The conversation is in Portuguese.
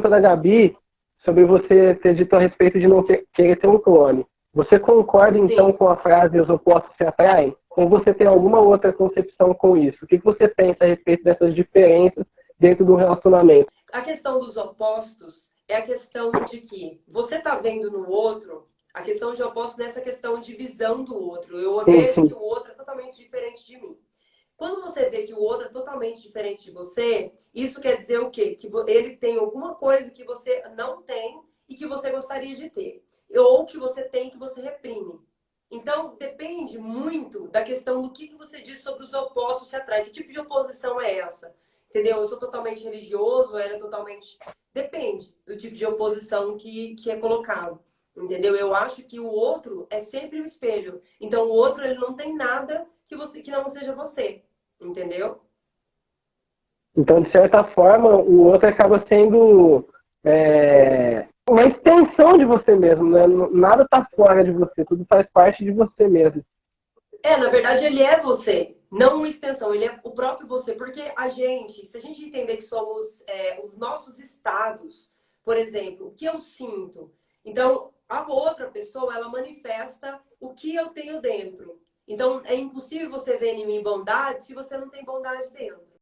pergunta da Gabi sobre você ter dito a respeito de não querer ter um clone. Você concorda, então, Sim. com a frase os opostos se atraem? Ou você tem alguma outra concepção com isso? O que você pensa a respeito dessas diferenças dentro do relacionamento? A questão dos opostos é a questão de que você está vendo no outro a questão de opostos nessa questão de visão do outro. Eu vejo que o outro é totalmente diferente de mim. Você vê que o outro é totalmente diferente de você, isso quer dizer o quê? Que ele tem alguma coisa que você não tem e que você gostaria de ter. Ou que você tem que você reprime. Então, depende muito da questão do que você diz sobre os opostos se atraem. Que tipo de oposição é essa? Entendeu? Eu sou totalmente religioso, ela é totalmente... Depende do tipo de oposição que, que é colocado. Entendeu? Eu acho que o outro é sempre o espelho. Então, o outro ele não tem nada que, você, que não seja você. Entendeu? Então, de certa forma, o outro acaba sendo é, uma extensão de você mesmo, né? Nada está fora de você, tudo faz parte de você mesmo. É, na verdade, ele é você, não uma extensão, ele é o próprio você. Porque a gente, se a gente entender que somos é, os nossos estados, por exemplo, o que eu sinto, então a outra pessoa, ela manifesta o que eu tenho dentro. Então, é impossível você ver em mim bondade se você não tem bondade dentro.